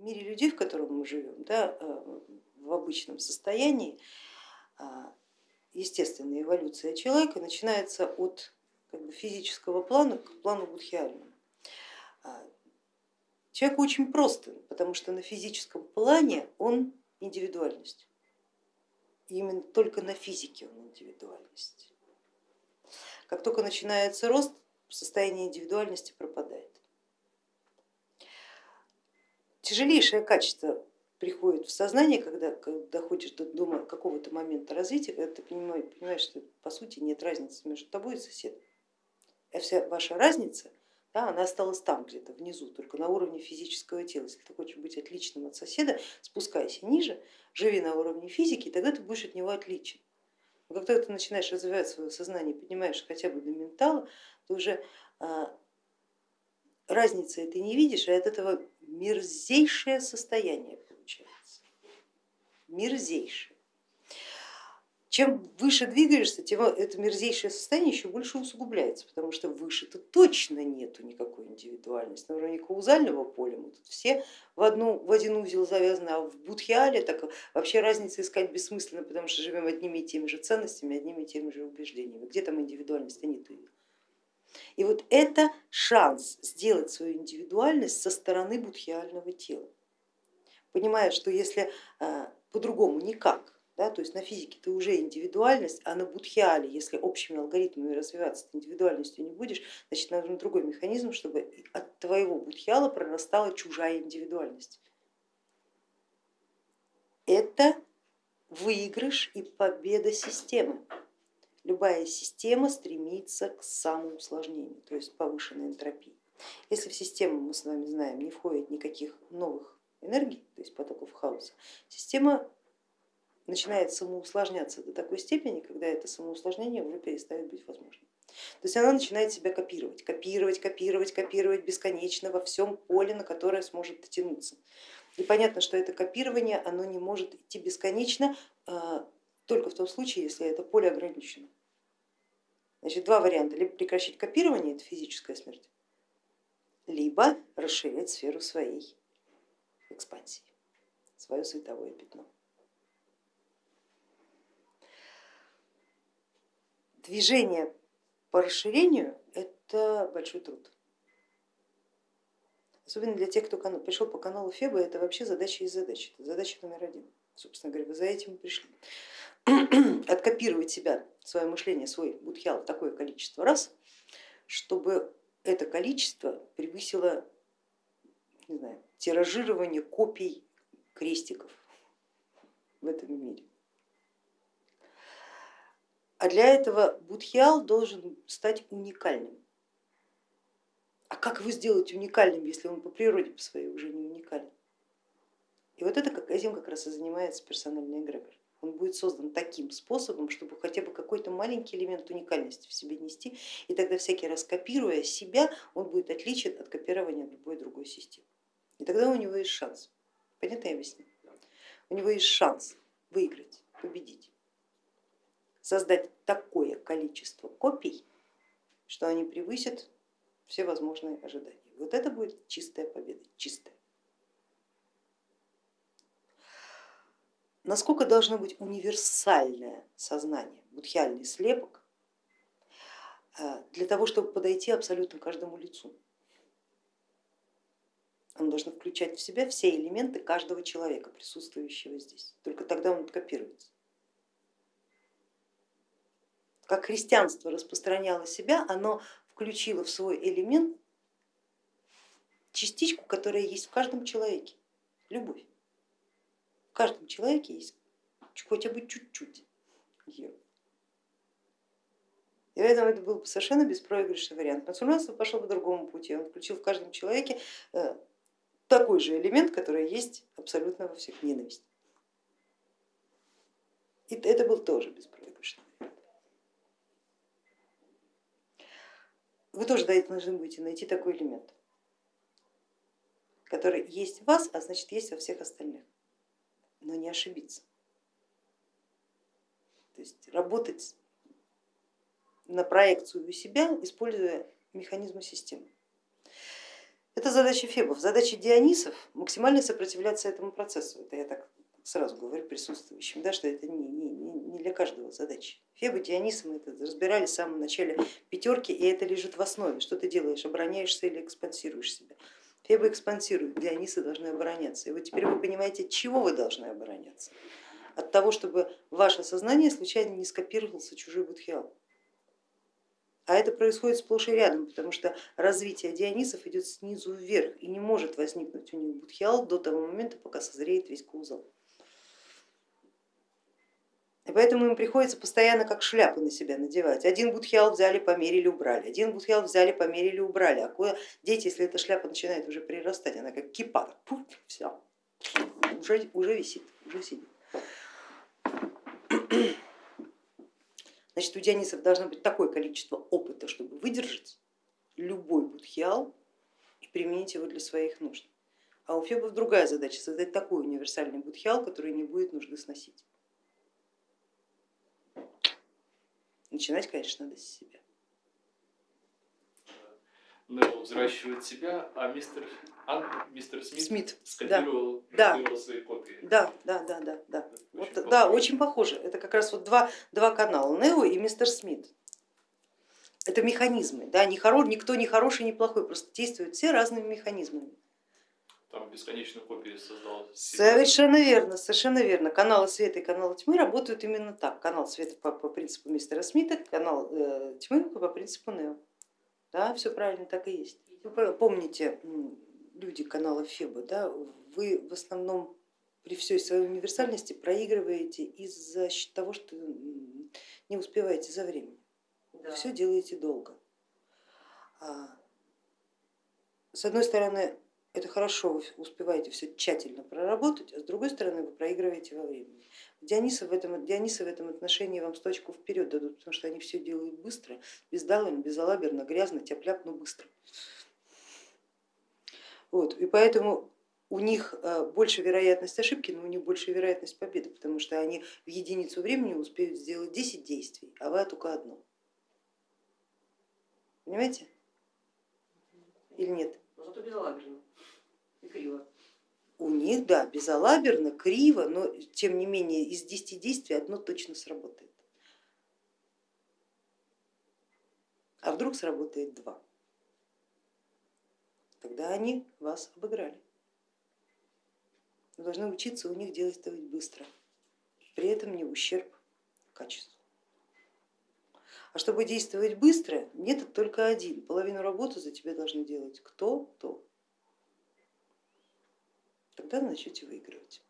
мире людей, в котором мы живем, да, э, в обычном состоянии, естественная эволюция человека начинается от как бы, физического плана к плану будхиальному. Человек очень просто, потому что на физическом плане он индивидуальность. Именно только на физике он индивидуальность. Как только начинается рост, состояние индивидуальности пропадает. Тяжелейшее качество приходит в сознание, когда, доходишь до, до какого-то момента развития, когда ты понимаешь, понимаешь, что по сути нет разницы между тобой и соседом. А вся ваша разница, да, она осталась там где-то внизу, только на уровне физического тела. Если ты хочешь быть отличным от соседа, спускайся ниже, живи на уровне физики, и тогда ты будешь от него отличен. Но когда ты начинаешь развивать свое сознание, поднимаешь хотя бы до ментала, то уже а, разницы ты не видишь, и от этого мерзейшее состояние получается. Мерзейшее. Чем выше двигаешься, тем это мерзейшее состояние еще больше усугубляется, потому что выше-то точно нету никакой индивидуальности. На уровне каузального поля мы тут все в, одну, в один узел завязаны, а в будхиале так вообще разницы искать бессмысленно, потому что живем одними и теми же ценностями, одними и теми же убеждениями. Где там индивидуальность, а нету. И вот это шанс сделать свою индивидуальность со стороны будхиального тела, понимая, что если э, по-другому никак, да, то есть на физике ты уже индивидуальность, а на будхиале, если общими алгоритмами развиваться ты индивидуальностью не будешь, значит нужен другой механизм, чтобы от твоего будхиала прорастала чужая индивидуальность. Это выигрыш и победа системы. Любая система стремится к самоусложнению, то есть повышенной энтропии. Если в систему, мы с вами знаем, не входит никаких новых энергий, то есть потоков хаоса, система начинает самоусложняться до такой степени, когда это самоусложнение уже перестает быть возможным. То есть она начинает себя копировать, копировать, копировать, копировать бесконечно во всем поле, на которое сможет дотянуться. И понятно, что это копирование оно не может идти бесконечно а, только в том случае, если это поле ограничено. Значит, два варианта, либо прекращать копирование, это физическая смерть, либо расширять сферу своей экспансии, свое световое пятно. движение по расширению это большой труд. Особенно для тех, кто пришел по каналу Феба, это вообще задача из задач, это задача номер один. Собственно говоря, вы за этим и пришли. Откопировать себя, свое мышление, свой будхиал такое количество раз, чтобы это количество превысило не знаю, тиражирование копий крестиков в этом мире. А для этого будхиал должен стать уникальным. А как его сделать уникальным, если он по природе по своей уже не уникален? И вот это, этим как раз и занимается персональный эгрегор. Он будет создан таким способом, чтобы хотя бы какой-то маленький элемент уникальности в себе нести, и тогда всякий раз копируя себя, он будет отличен от копирования любой другой системы. И тогда у него есть шанс. Понятно я объясню? У него есть шанс выиграть, победить создать такое количество копий, что они превысят все возможные ожидания. Вот это будет чистая победа, чистая. Насколько должно быть универсальное сознание, будхиальный слепок, э, для того, чтобы подойти абсолютно каждому лицу. Он должен включать в себя все элементы каждого человека, присутствующего здесь. Только тогда он копируется как христианство распространяло себя, оно включило в свой элемент частичку, которая есть в каждом человеке, любовь. Каждом человеке есть хотя бы чуть-чуть ее. И поэтому это был совершенно беспроигрышный вариант. Мусульманство пошло по другому пути, он включил в каждом человеке э, такой же элемент, который есть абсолютно во всех ненависть. И это был тоже беспроигрышный. Вы тоже должны будете найти такой элемент, который есть в вас, а значит есть во всех остальных, но не ошибиться. То есть работать на проекцию себя, используя механизмы системы. Это задача Фебов. Задача Дионисов максимально сопротивляться этому процессу. Это я так сразу говорю присутствующим, да, что это не, не, не для каждого задача. Фебы, Дионисы мы это разбирали в самом начале пятерки, и это лежит в основе. Что ты делаешь, обороняешься или экспансируешь себя. Фебы экспансируют, Дионисы должны обороняться. И вот теперь вы понимаете, от чего вы должны обороняться. От того, чтобы ваше сознание случайно не скопировался чужой будхиал. А это происходит сплошь и рядом, потому что развитие Дионисов идет снизу вверх и не может возникнуть у них будхиал до того момента, пока созреет весь кузол. Поэтому им приходится постоянно как шляпы на себя надевать. Один будхиал взяли, померили, убрали, один будхиал взяли, померили, убрали. А куда дети, если эта шляпа начинает уже прирастать, она как кипа, пуф, все, уже, уже висит, уже сидит. Значит, у дионисов должно быть такое количество опыта, чтобы выдержать любой будхиал и применить его для своих нужд. А у фебов другая задача, создать такой универсальный будхиал, который не будет нужды сносить. Начинать, конечно, надо с себя. Невилл взращивает себя, а мистер, а, мистер Смит, Смит скопировал, да. скопировал свои копии. Да, да, да, да, да. Очень Вот, похоже. да, очень похоже. Это как раз вот два, два канала, Нео и мистер Смит. Это механизмы, да, не хоро, никто не хороший, не плохой, просто действуют все разными механизмами. Там бесконечную копию создал. Совершенно верно, совершенно верно. Каналы света и каналы тьмы работают именно так. Канал света по, по принципу мистера Смита, канал э, тьмы по принципу Нео. Да, все правильно, так и есть. Вы помните, люди канала Феба, да, вы в основном при всей своей универсальности проигрываете из-за счет того, что не успеваете за временем. Да. Все делаете долго. А, С одной стороны, это хорошо, вы успеваете все тщательно проработать, а с другой стороны вы проигрываете во времени. Дионисы в этом, Дионисы в этом отношении вам сточку вперед дадут, потому что они все делают быстро, бездалым, безалаберно, грязно, тяп но быстро. Вот, и поэтому у них э, больше вероятность ошибки, но у них больше вероятность победы, потому что они в единицу времени успеют сделать 10 действий, а вы только одно. Понимаете? Или нет? Но зато безалаберно криво. У них, да, безалаберно, криво, но тем не менее из 10 действий одно точно сработает. А вдруг сработает два? Тогда они вас обыграли. Вы должны учиться у них действовать быстро, при этом не ущерб качеству. А чтобы действовать быстро, метод только один. Половину работы за тебя должны делать кто-то тогда начнете выигрывать.